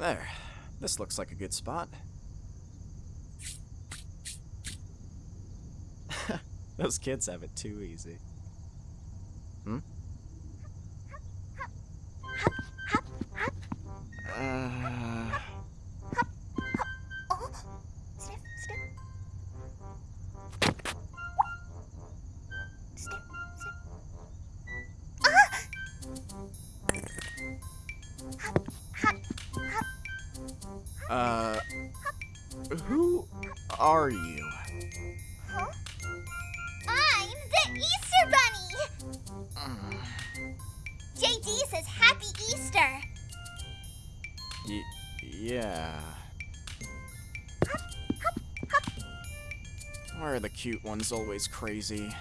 There. This looks like a good spot. Those kids have it too easy. Hmm? Uh, who are you? Huh? I'm the Easter Bunny! Mm, JD says Happy Easter! Y- yeah. Why are the cute ones always crazy?